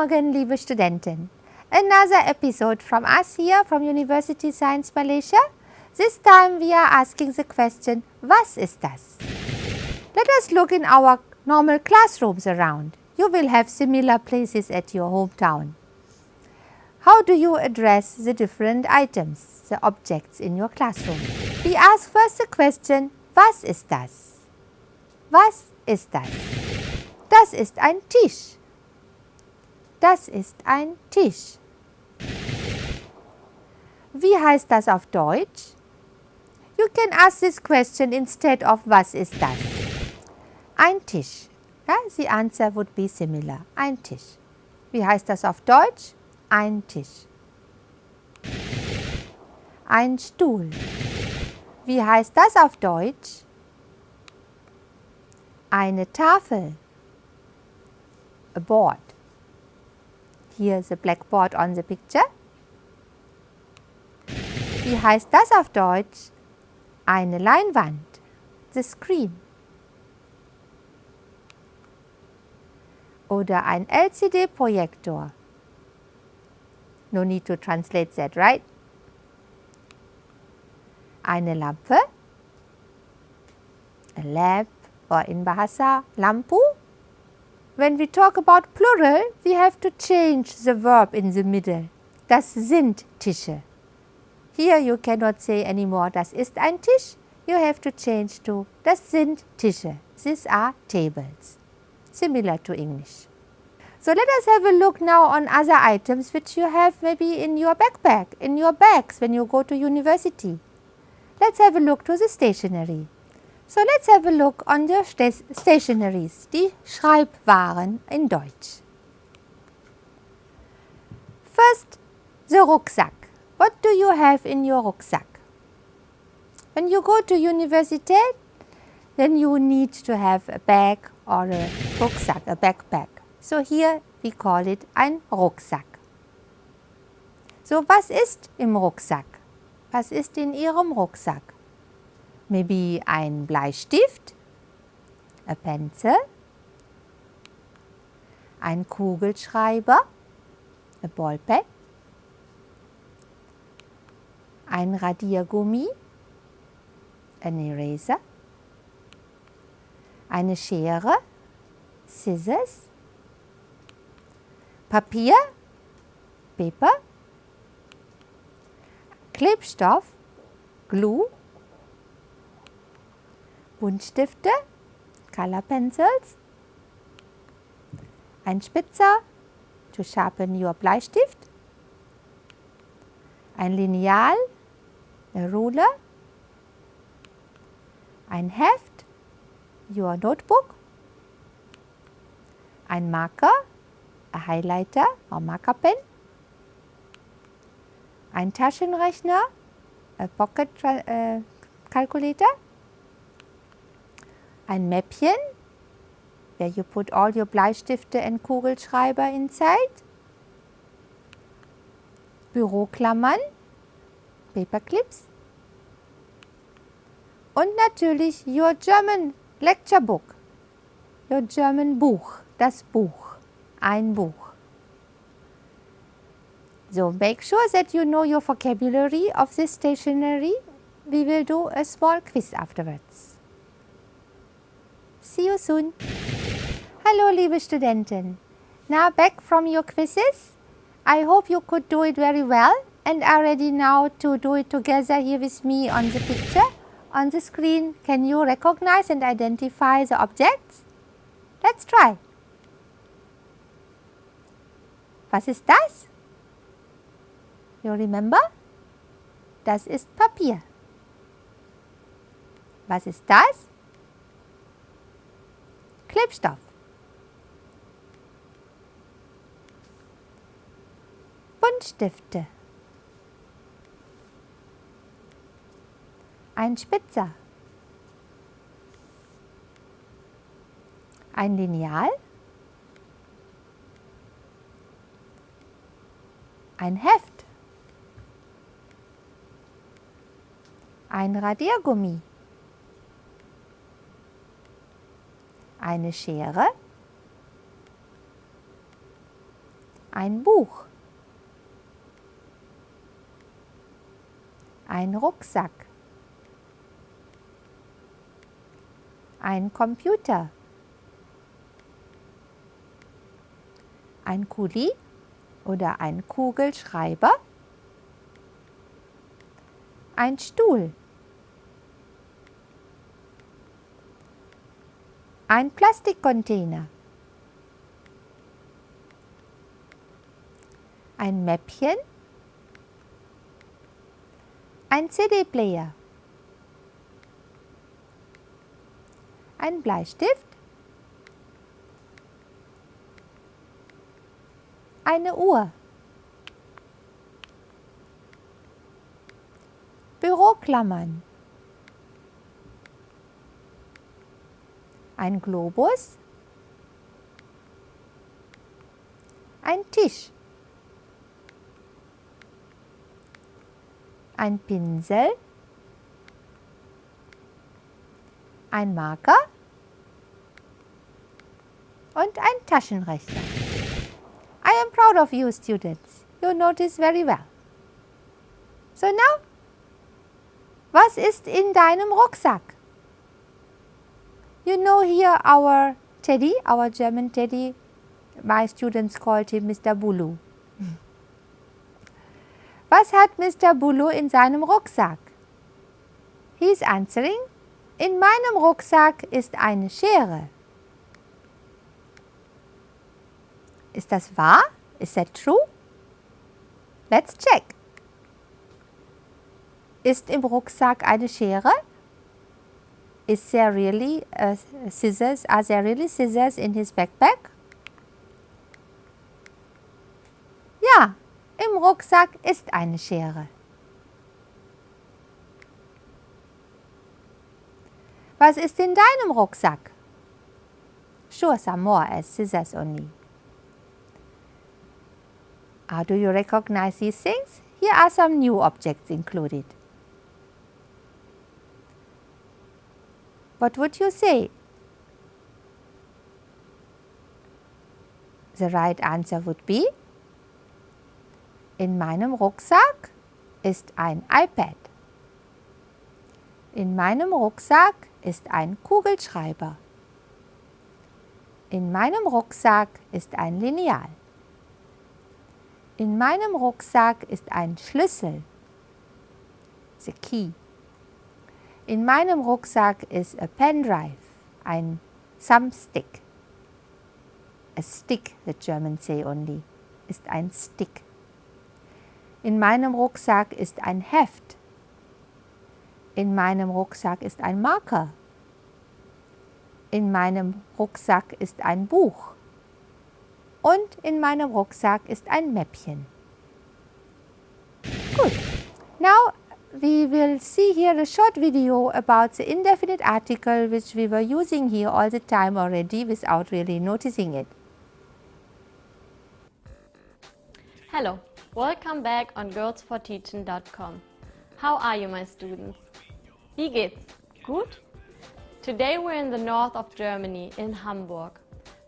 Morgen, liebe Studenten. Another episode from us here from University Science Malaysia. This time we are asking the question, was ist das? Let us look in our normal classrooms around. You will have similar places at your hometown. How do you address the different items, the objects in your classroom? We ask first the question, was ist das? Was ist das? Das ist ein Tisch. Das ist ein Tisch. Wie heißt das auf Deutsch? You can ask this question instead of was ist das? Ein Tisch. Yeah, the answer would be similar. Ein Tisch. Wie heißt das auf Deutsch? Ein Tisch. Ein Stuhl. Wie heißt das auf Deutsch? Eine Tafel. A board. Here is a blackboard on the picture. Wie heißt das auf Deutsch? Eine Leinwand. The screen. Oder ein LCD-Projektor. No need to translate that, right? Eine Lampe. A lamp or in Bahasa lampu. When we talk about plural, we have to change the verb in the middle. Das sind Tische. Here you cannot say anymore, das ist ein Tisch. You have to change to, das sind Tische. These are tables. Similar to English. So let us have a look now on other items which you have maybe in your backpack, in your bags when you go to university. Let's have a look to the stationery. So let's have a look on the stationaries, die Schreibwaren in Deutsch. First, the rucksack. What do you have in your rucksack? When you go to university, then you need to have a bag or a rucksack, a backpack. So here we call it ein Rucksack. So was ist im Rucksack? Was ist in Ihrem Rucksack? Maybe ein Bleistift, a pencil, ein Kugelschreiber, a ballpen, ein Radiergummi, an eraser, eine Schere, scissors, Papier, paper, Klebstoff, glue, Buntstifte, Color Pencils, ein Spitzer to sharpen your Bleistift, ein Lineal, a ruler, ein Heft, your notebook, ein Marker, a highlighter or marker pen, ein Taschenrechner, a pocket uh, calculator, ein Mäppchen, where you put all your Bleistifte and Kugelschreiber inside. Büroklammern, Paperclips. Und natürlich your German Lecture Book, your German Buch, das Buch, ein Buch. So make sure that you know your vocabulary of this stationery. We will do a small quiz afterwards. See you soon. Hallo liebe Studenten. Now back from your quizzes. I hope you could do it very well and are ready now to do it together here with me on the picture. On the screen, can you recognize and identify the objects? Let's try. Was ist das? You remember? Das ist Papier. Was ist das? Klebstoff. Buntstifte. Ein Spitzer. Ein Lineal. Ein Heft. Ein Radiergummi. Eine Schere, Ein Buch. Ein Rucksack. Ein Computer. Ein Kuli oder ein Kugelschreiber. Ein Stuhl. Ein Plastikcontainer. Ein Mäppchen. Ein CD-Player. Ein Bleistift. Eine Uhr. Büroklammern. Ein Globus. Ein Tisch. Ein Pinsel. Ein Marker. Und ein Taschenrechner. I am proud of you students. You notice very well. So now, was ist in deinem Rucksack? You know here our Teddy, our German Teddy, my students called him Mr. Bulu. Was hat Mr. Bulu in seinem Rucksack? He is answering, in meinem Rucksack ist eine Schere. Ist das wahr? Is that true? Let's check. Ist im Rucksack eine Schere? Is there really uh, scissors? Are there really scissors in his backpack? Ja, im Rucksack ist eine Schere. Was ist in deinem Rucksack? Sure, some more as scissors only. How do you recognize these things? Here are some new objects included. What would you say? The right answer would be In meinem Rucksack ist ein iPad. In meinem Rucksack ist ein Kugelschreiber. In meinem Rucksack ist ein Lineal. In meinem Rucksack ist ein Schlüssel. The key. In meinem Rucksack ist a pendrive, ein Thumbstick. A stick, the Germans say only, ist ein Stick. In meinem Rucksack ist ein Heft. In meinem Rucksack ist ein Marker. In meinem Rucksack ist ein Buch. Und in meinem Rucksack ist ein Mäppchen. Gut. Now we will see here a short video about the indefinite article which we were using here all the time already without really noticing it. Hello, welcome back on girlsforteaching.com. How are you my students? Wie geht's? Gut? Today we're in the north of Germany, in Hamburg.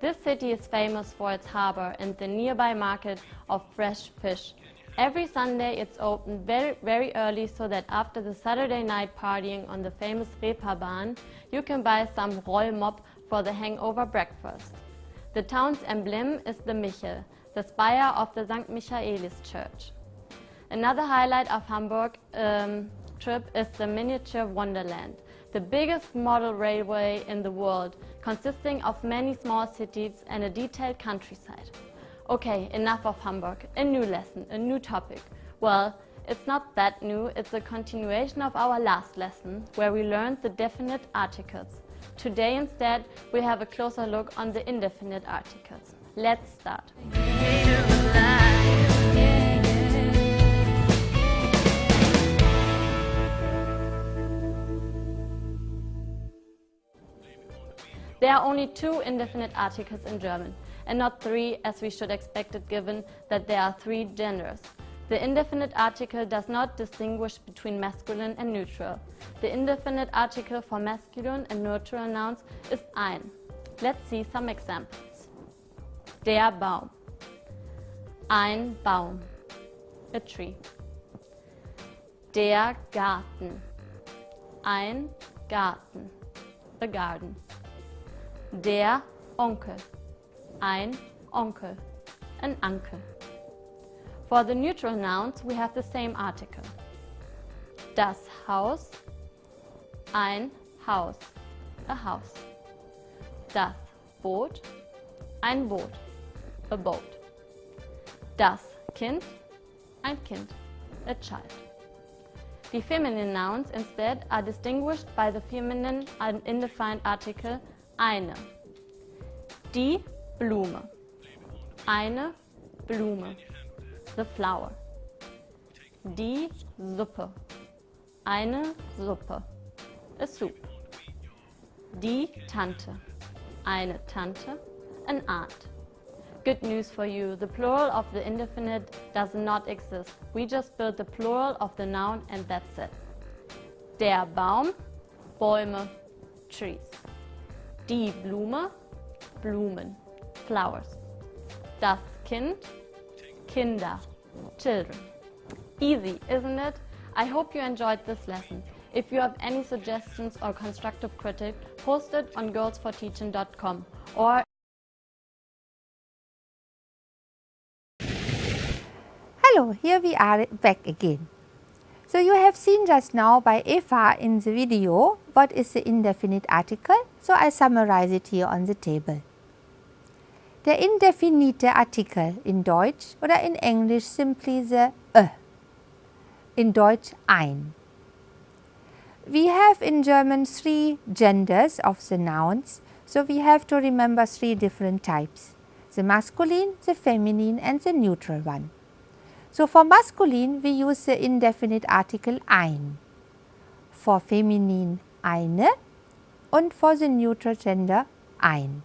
This city is famous for its harbor and the nearby market of fresh fish Every Sunday it's open very, very early so that after the Saturday night partying on the famous Reeperbahn, you can buy some Rollmops for the hangover breakfast. The town's emblem is the Michel, the spire of the St. Michaelis Church. Another highlight of Hamburg um, trip is the miniature Wonderland, the biggest model railway in the world, consisting of many small cities and a detailed countryside. Okay, enough of Hamburg. A new lesson, a new topic. Well, it's not that new, it's a continuation of our last lesson, where we learned the definite articles. Today instead, we have a closer look on the indefinite articles. Let's start. There are only two indefinite articles in German and not three as we should expect it given that there are three genders. The indefinite article does not distinguish between masculine and neutral. The indefinite article for masculine and neutral nouns is ein. Let's see some examples. Der Baum. Ein Baum. A tree. Der Garten. Ein Garten. A garden. Der Onkel. Ein Onkel. An uncle. For the neutral nouns, we have the same article. Das Haus. Ein Haus. A house. Das Boot. Ein Boot. A boat. Das Kind. Ein Kind. A child. The feminine nouns instead are distinguished by the feminine and indefined article eine. Die Blume. Eine Blume. The flower. Die Suppe. Eine Suppe. A soup. Die Tante. Eine Tante. An aunt. Good news for you, the plural of the indefinite does not exist. We just build the plural of the noun and that's it. Der Baum, Bäume, trees. Die Blume, Blumen, flowers. Das Kind, Kinder, children. Easy, isn't it? I hope you enjoyed this lesson. If you have any suggestions or constructive critique, post it on girlsforteaching.com or Hello, here we are back again. So you have seen just now by Eva in the video what is the indefinite article. So I summarize it here on the table. Der indefinite Artikel in Deutsch oder in Englisch simply the ö. In Deutsch ein. We have in German three genders of the nouns. So we have to remember three different types. The masculine, the feminine and the neutral one. So for masculine we use the indefinite article ein. For feminine eine und for the neutral gender ein.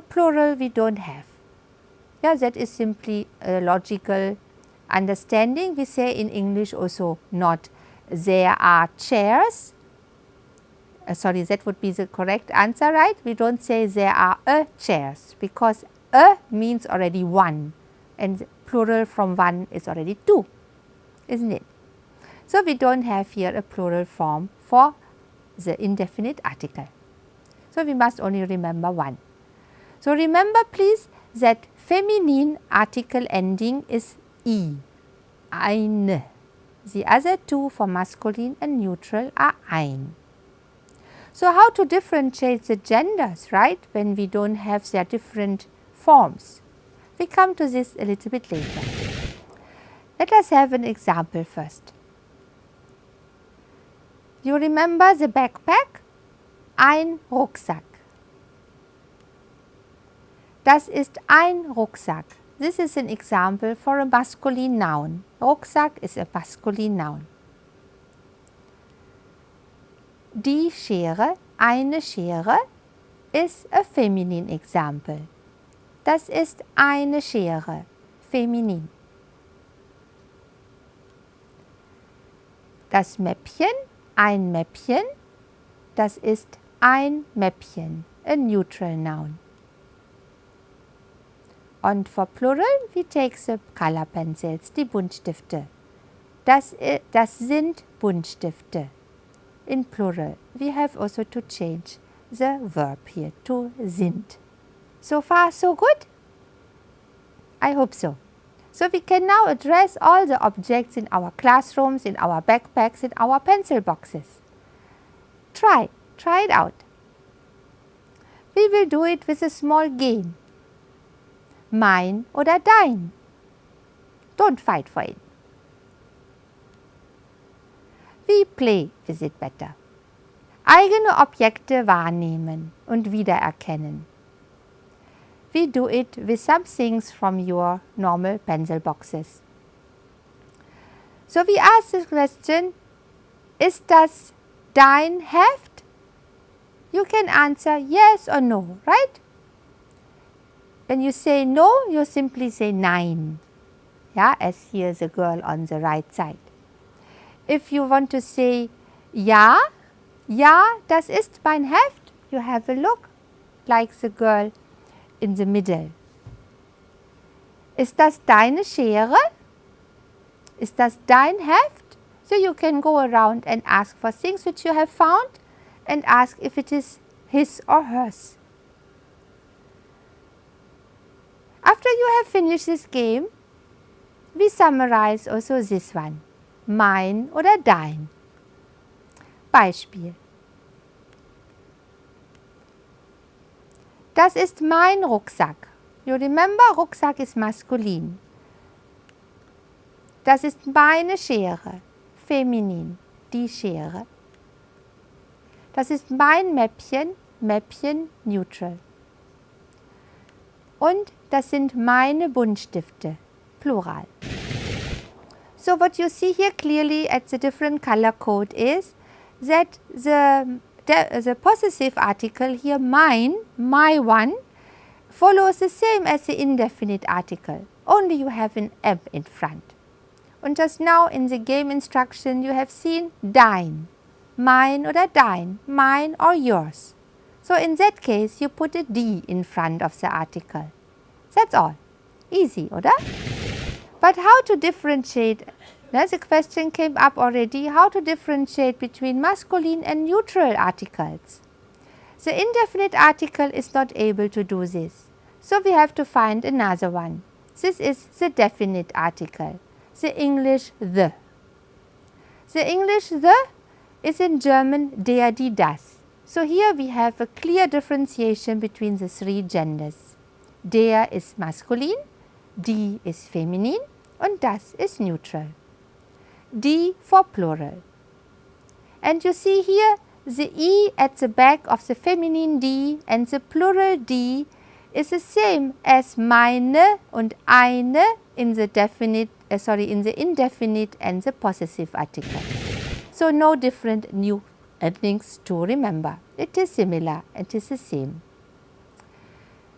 Plural we don't have. Yeah, that is simply a logical understanding. We say in English also not there are chairs. Uh, sorry, that would be the correct answer, right? We don't say there are a chairs because a means already one and plural from one is already two, isn't it? So, we do not have here a plural form for the indefinite article. So, we must only remember one. So, remember please that feminine article ending is e, eine. The other two for masculine and neutral are ein. So, how to differentiate the genders, right, when we do not have their different forms? We come to this a little bit later. Let us have an example first. You remember the backpack? Ein Rucksack. Das ist ein Rucksack. This is an example for a masculine noun. Rucksack is a masculine noun. Die Schere, eine Schere, is a feminine example. Das ist eine Schere, feminin. Das Mäppchen, ein Mäppchen, das ist ein Mäppchen, a neutral noun. Und for plural, we take the color pencils, die Buntstifte. Das, das sind Buntstifte. In plural, we have also to change the verb here to sind. So far, so good? I hope so. So we can now address all the objects in our classrooms, in our backpacks, in our pencil boxes. Try, try it out. We will do it with a small game mein oder dein. Don't fight for it. We play with it better. Eigene Objekte wahrnehmen und wiedererkennen. We do it with some things from your normal pencil boxes. So we ask the question, ist das dein Heft? You can answer yes or no, right? When you say no, you simply say nein, yeah, as here the girl on the right side. If you want to say ja, ja, das ist mein Heft, you have a look like the girl in the middle. Ist das deine Schere? Ist das dein Heft? So you can go around and ask for things which you have found and ask if it is his or hers. After you have finished this game, we summarize also this one, mein oder dein. Beispiel. Das ist mein Rucksack. You remember, Rucksack ist maskulin. Das ist meine Schere, feminin, die Schere. Das ist mein Mäppchen, Mäppchen, neutral. Und das sind meine Buntstifte, plural. So what you see here clearly at the different color code is that the, the, the possessive article here mine, my one, follows the same as the indefinite article, only you have an M in front. And just now in the game instruction you have seen dein, mine oder dein, mine or yours. So in that case you put a D in front of the article. That's all. Easy, oder? But how to differentiate the question came up already how to differentiate between masculine and neutral articles. The indefinite article is not able to do this. So we have to find another one. This is the definite article, the English the. The English the is in German der, die, das. So here we have a clear differentiation between the three genders. Der is masculine, die is feminine and das is neutral. D for plural. And you see here the E at the back of the feminine D and the plural D is the same as meine and eine in the definite, uh, sorry, in the indefinite and the possessive article. So no different new things to remember. It is similar, it is the same.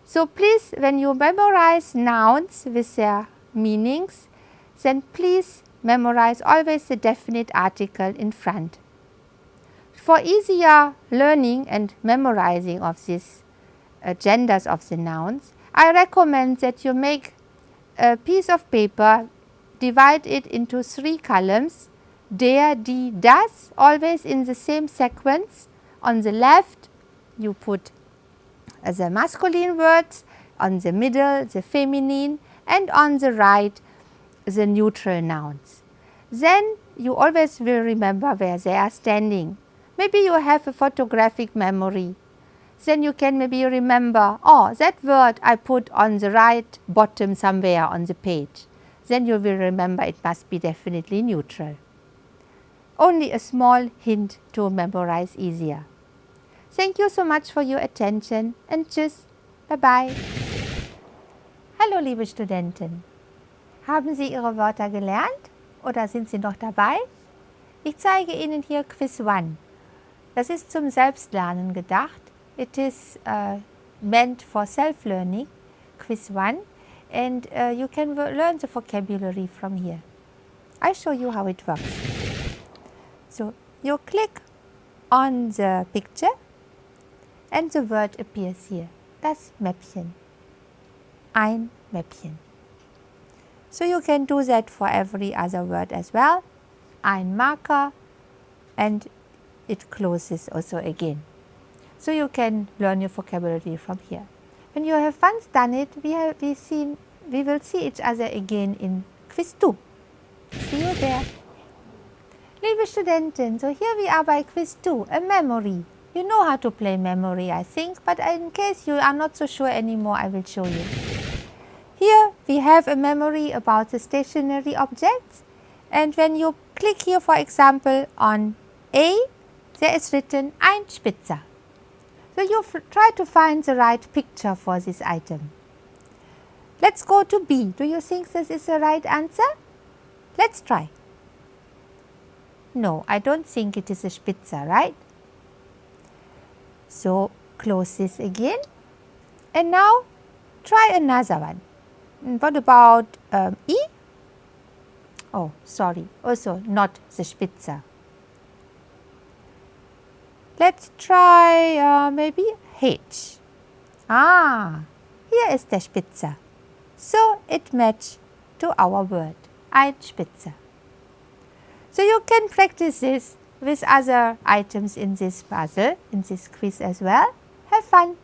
So please, when you memorize nouns with their meanings, then please memorize always the definite article in front. For easier learning and memorizing of these uh, genders of the nouns, I recommend that you make a piece of paper, divide it into three columns, der, die, das, always in the same sequence. On the left, you put the masculine words, on the middle, the feminine, and on the right, the neutral nouns. Then you always will remember where they are standing. Maybe you have a photographic memory. Then you can maybe remember, oh, that word I put on the right bottom somewhere on the page. Then you will remember it must be definitely neutral. Only a small hint to memorize easier. Thank you so much for your attention and tschüss, bye bye. Hallo liebe Studenten. Haben Sie Ihre Wörter gelernt oder sind Sie noch dabei? Ich zeige Ihnen hier Quiz 1. Das ist zum Selbstlernen gedacht. It is uh, meant for self-learning, Quiz 1, and uh, you can learn the vocabulary from here. I show you how it works. So, you click on the picture and the word appears here. Das Mäppchen. Ein Mäppchen. So you can do that for every other word as well. Ein Marker and it closes also again. So you can learn your vocabulary from here. When you have once done it, we, have, we, we will see each other again in Quiz 2. See you there. Liebe Studenten, so here we are by Quiz 2, a memory. You know how to play memory, I think, but in case you are not so sure anymore, I will show you. Here we have a memory about the stationary objects and when you click here for example on A, there is written ein Spitzer. So you try to find the right picture for this item. Let's go to B. Do you think this is the right answer? Let's try. No, I don't think it is a Spitzer, right? So close this again and now try another one. What about um, E? Oh, sorry, also not the Spitzer. Let's try uh, maybe H. Ah, here is the Spitzer. So it match to our word, Spitze. So you can practice this with other items in this puzzle, in this quiz as well. Have fun!